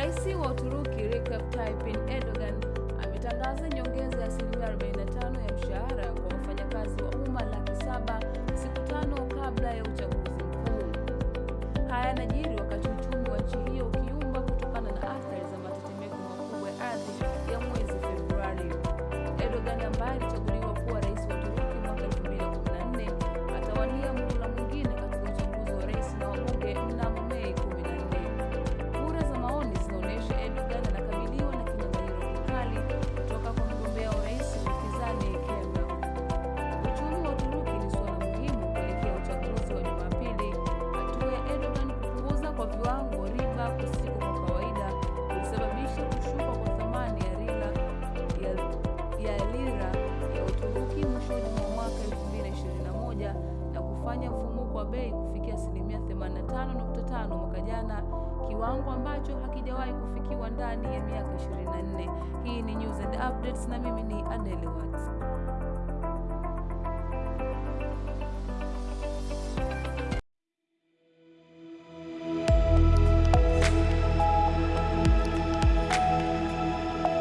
Rais wa Uturuki Recep Tayyip Erdogan ametangaza nyongeza ya asilimia 45 ya mshahara kwa wafanyakazi wa umma laki saba siku tano kabla ya uchaguzi mkuu. Haya yanajiri wakati kwa bei kufikia asilimia 85.5 mwaka jana, kiwango ambacho hakijawahi kufikiwa ndani ya miaka 24. Hii ni News and Updates na mimi ni Adele Watts.